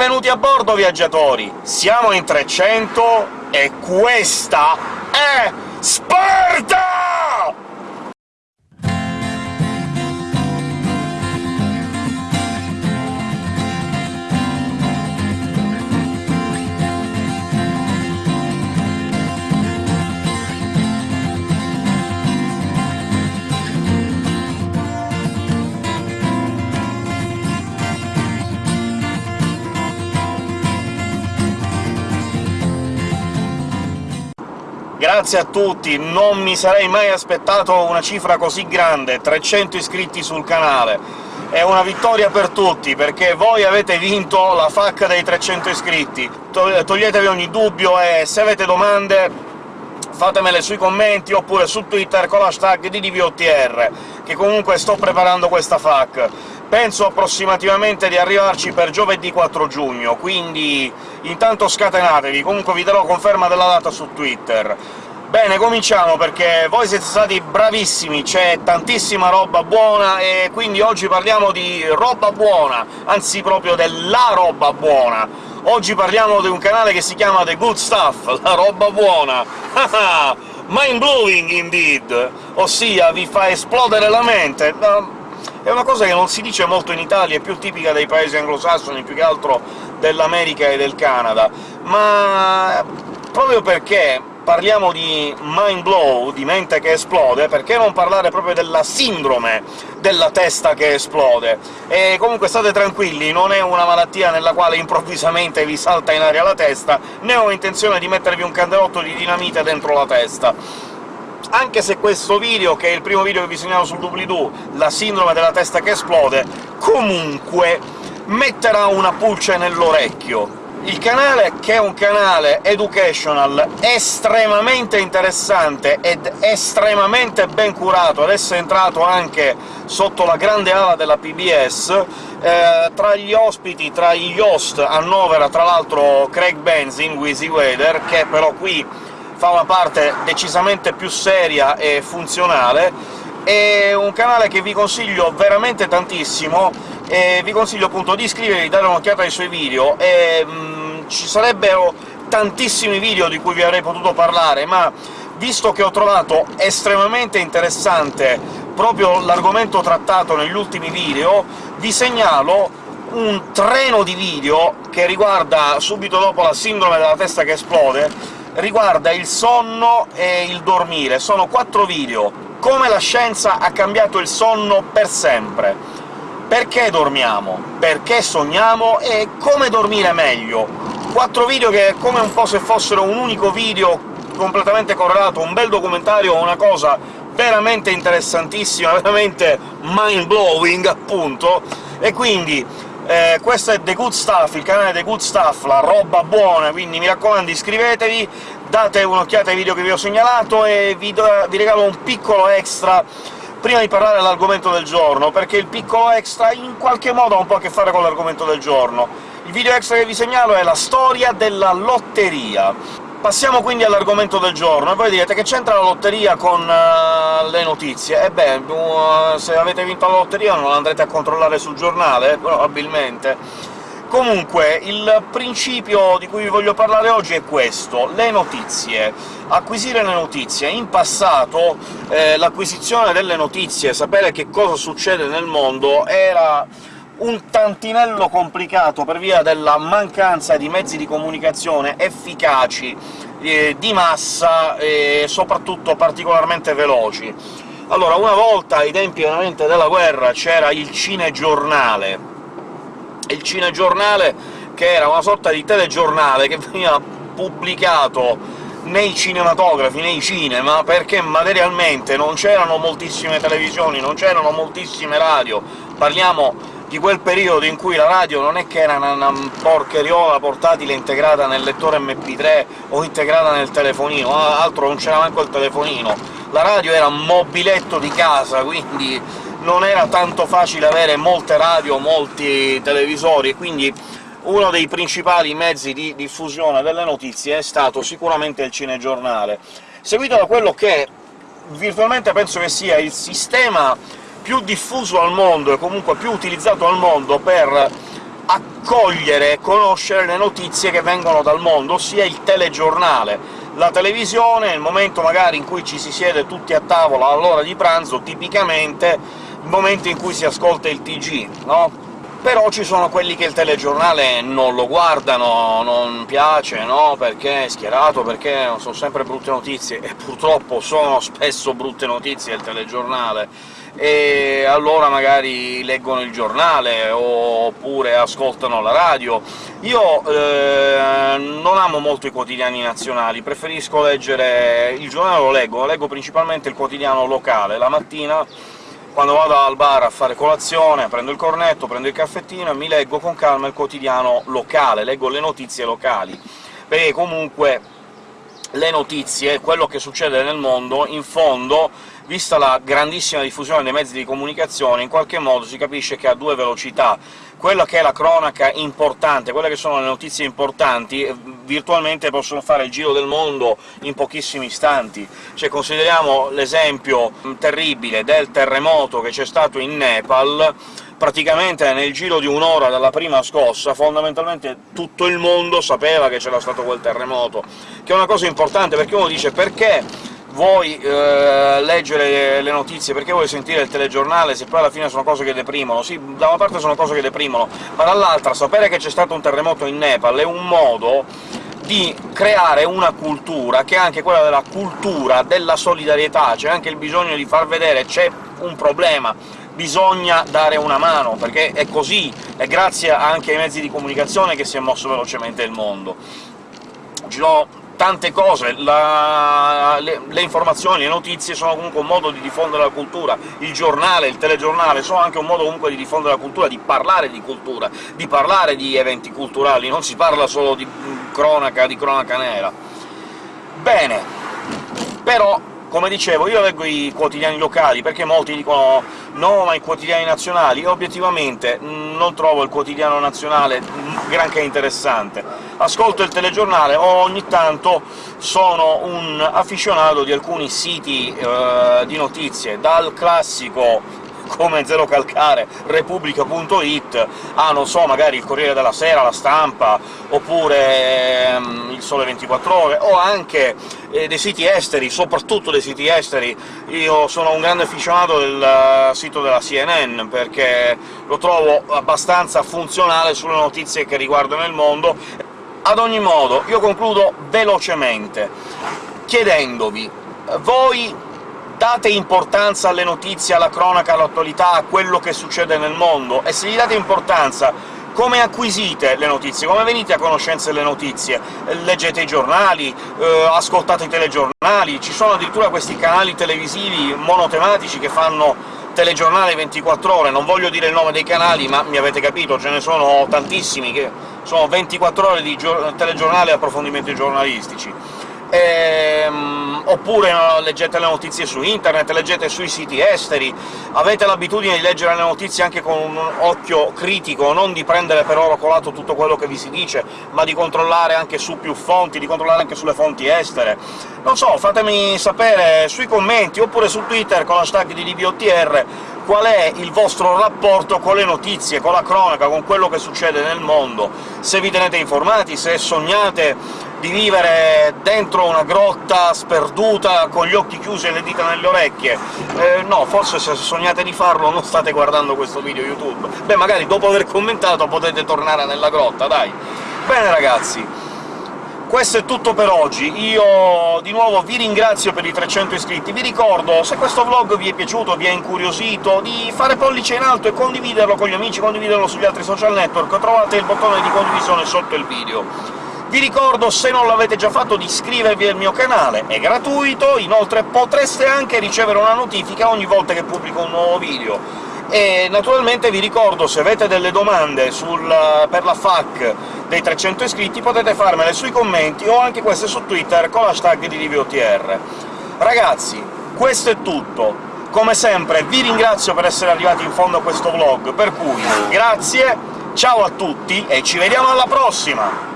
Benvenuti a bordo, viaggiatori! Siamo in 300 e questa è Sparta! Grazie a tutti, non mi sarei mai aspettato una cifra così grande, 300 iscritti sul canale. È una vittoria per tutti, perché voi avete vinto la FAC dei 300 iscritti. Toglietevi ogni dubbio e se avete domande fatemele sui commenti oppure su Twitter con l'hashtag DDVOTR, che comunque sto preparando questa FAQ. Penso approssimativamente di arrivarci per giovedì 4 giugno, quindi intanto scatenatevi, comunque vi darò conferma della data su Twitter. Bene, cominciamo, perché voi siete stati bravissimi, c'è tantissima roba buona, e quindi oggi parliamo di roba buona, anzi proprio della roba buona. Oggi parliamo di un canale che si chiama The Good Stuff, la roba buona! Mind-blowing, indeed! Ossia, vi fa esplodere la mente è una cosa che non si dice molto in Italia, è più tipica dei paesi anglosassoni, più che altro dell'America e del Canada, ma proprio perché parliamo di mind blow, di mente che esplode, perché non parlare proprio della sindrome della testa che esplode? E comunque state tranquilli, non è una malattia nella quale improvvisamente vi salta in aria la testa, né ho intenzione di mettervi un candelotto di dinamite dentro la testa anche se questo video, che è il primo video che vi segnalo sul doobly-doo, la sindrome della testa che esplode, comunque metterà una pulce nell'orecchio. Il canale, che è un canale educational estremamente interessante ed estremamente ben curato, adesso è entrato anche sotto la grande ala della PBS, eh, tra gli ospiti, tra gli host, annovera tra l'altro Craig Benzin, Wheezy Weather, che però qui fa una parte decisamente più seria e funzionale, è un canale che vi consiglio veramente tantissimo, e vi consiglio appunto di iscrivervi, dare un'occhiata ai suoi video, e mh, mm, ci sarebbero tantissimi video di cui vi avrei potuto parlare, ma visto che ho trovato estremamente interessante proprio l'argomento trattato negli ultimi video, vi segnalo un treno di video che riguarda subito dopo la sindrome della testa che esplode, riguarda il sonno e il dormire. Sono quattro video. Come la scienza ha cambiato il sonno per sempre. Perché dormiamo? Perché sogniamo? E come dormire meglio? Quattro video che, come un po' se fossero un unico video completamente correlato, un bel documentario, una cosa veramente interessantissima, veramente mind-blowing, appunto, e quindi eh, questo è The Good Stuff, il canale The Good Stuff, la roba buona, quindi mi raccomando iscrivetevi, date un'occhiata ai video che vi ho segnalato e vi, vi regalo un piccolo extra prima di parlare dell'argomento del giorno, perché il piccolo extra in qualche modo ha un po' a che fare con l'argomento del giorno. Il video extra che vi segnalo è la storia della lotteria. Passiamo quindi all'argomento del giorno, e voi direte che c'entra la lotteria con uh, le notizie? E beh, uh, se avete vinto la lotteria non andrete a controllare sul giornale? Probabilmente. Comunque, il principio di cui vi voglio parlare oggi è questo, le notizie. Acquisire le notizie. In passato eh, l'acquisizione delle notizie, sapere che cosa succede nel mondo, era un tantinello complicato per via della mancanza di mezzi di comunicazione efficaci, eh, di massa e soprattutto particolarmente veloci. Allora, una volta, ai tempi veramente della guerra, c'era il cinegiornale. Il cinegiornale che era una sorta di telegiornale che veniva pubblicato nei cinematografi, nei cinema, perché materialmente non c'erano moltissime televisioni, non c'erano moltissime radio, parliamo di quel periodo in cui la radio non è che era una, una porcheriola portatile integrata nel lettore MP3 o integrata nel telefonino, altro non c'era manco il telefonino. La radio era un mobiletto di casa, quindi non era tanto facile avere molte radio, molti televisori, e quindi uno dei principali mezzi di diffusione delle notizie è stato sicuramente il cinegiornale, seguito da quello che virtualmente penso che sia il sistema più diffuso al mondo e comunque più utilizzato al mondo per accogliere e conoscere le notizie che vengono dal mondo, ossia il telegiornale. La televisione, il momento magari in cui ci si siede tutti a tavola all'ora di pranzo, tipicamente il momento in cui si ascolta il TG, no? Però ci sono quelli che il telegiornale non lo guardano, non piace, no? Perché è schierato, perché sono sempre brutte notizie, e purtroppo sono spesso brutte notizie il telegiornale, e allora magari leggono il giornale, oppure ascoltano la radio. Io eh, non amo molto i quotidiani nazionali, preferisco leggere... il giornale lo leggo, leggo principalmente il quotidiano locale, la mattina quando vado al bar a fare colazione, prendo il cornetto, prendo il caffettino e mi leggo con calma il quotidiano locale, leggo le notizie locali, perché comunque le notizie, quello che succede nel mondo, in fondo, vista la grandissima diffusione dei mezzi di comunicazione, in qualche modo si capisce che ha due velocità quella che è la cronaca importante, quelle che sono le notizie importanti, eh, virtualmente possono fare il giro del mondo in pochissimi istanti. Cioè, consideriamo l'esempio mm, terribile del terremoto che c'è stato in Nepal, praticamente nel giro di un'ora dalla prima scossa, fondamentalmente tutto il mondo sapeva che c'era stato quel terremoto, che è una cosa importante, perché uno dice «perché vuoi eh, leggere le notizie, perché vuoi sentire il telegiornale, se poi alla fine sono cose che deprimono? Sì, da una parte sono cose che deprimono, ma dall'altra sapere che c'è stato un terremoto in Nepal è un modo di creare una cultura, che è anche quella della cultura della solidarietà, c'è anche il bisogno di far vedere c'è un problema, bisogna dare una mano, perché è così, è grazie anche ai mezzi di comunicazione che si è mosso velocemente il mondo. Ci sono tante cose, la, le, le, informazioni, le notizie sono comunque un modo di diffondere la cultura, il giornale, il telegiornale sono anche un modo comunque di diffondere la cultura, di parlare di cultura, di parlare di eventi culturali, non si parla solo di cronaca, di cronaca nera. Bene, però come dicevo, io leggo i quotidiani locali, perché molti dicono «no, ma i quotidiani nazionali», io obiettivamente non trovo il quotidiano nazionale granché interessante. Ascolto il telegiornale o ogni tanto sono un afficionato di alcuni siti eh, di notizie, dal classico come Zero Calcare, Repubblica.it, ah, non so, magari il Corriere della Sera, La Stampa, oppure ehm, il Sole 24 Ore, o anche eh, dei siti esteri, soprattutto dei siti esteri. Io sono un grande aficionato del uh, sito della CNN, perché lo trovo abbastanza funzionale sulle notizie che riguardano il mondo. Ad ogni modo, io concludo velocemente, chiedendovi voi date importanza alle notizie, alla cronaca, all'attualità, a quello che succede nel mondo, e se gli date importanza come acquisite le notizie? Come venite a conoscenza delle notizie? Leggete i giornali, eh, ascoltate i telegiornali, ci sono addirittura questi canali televisivi monotematici che fanno telegiornale 24 ore, non voglio dire il nome dei canali, ma mi avete capito, ce ne sono tantissimi, che sono 24 ore di telegiornale e approfondimenti giornalistici ehm, oppure no, leggete le notizie su internet, leggete sui siti esteri, avete l'abitudine di leggere le notizie anche con un occhio critico, non di prendere per oro colato tutto quello che vi si dice, ma di controllare anche su più fonti, di controllare anche sulle fonti estere. Non so, fatemi sapere sui commenti, oppure su Twitter con l'hashtag di DBOTR qual è il vostro rapporto con le notizie, con la cronaca, con quello che succede nel mondo, se vi tenete informati, se sognate di vivere dentro una grotta sperduta con gli occhi chiusi e le dita nelle orecchie. Eh, no, forse se sognate di farlo non state guardando questo video YouTube. Beh, magari dopo aver commentato potete tornare nella grotta, dai! Bene ragazzi, questo è tutto per oggi, io di nuovo vi ringrazio per i 300 iscritti, vi ricordo, se questo vlog vi è piaciuto, vi ha incuriosito, di fare pollice in alto e condividerlo con gli amici, condividerlo sugli altri social network, trovate il bottone di condivisione sotto il video. Vi ricordo, se non l'avete già fatto, di iscrivervi al mio canale, è gratuito, inoltre potreste anche ricevere una notifica ogni volta che pubblico un nuovo video. E naturalmente vi ricordo, se avete delle domande sul, per la FAQ dei 300 iscritti, potete farmele sui commenti o anche queste su Twitter con l'hashtag di DVOTR. Ragazzi, questo è tutto. Come sempre vi ringrazio per essere arrivati in fondo a questo vlog, per cui grazie, ciao a tutti e ci vediamo alla prossima!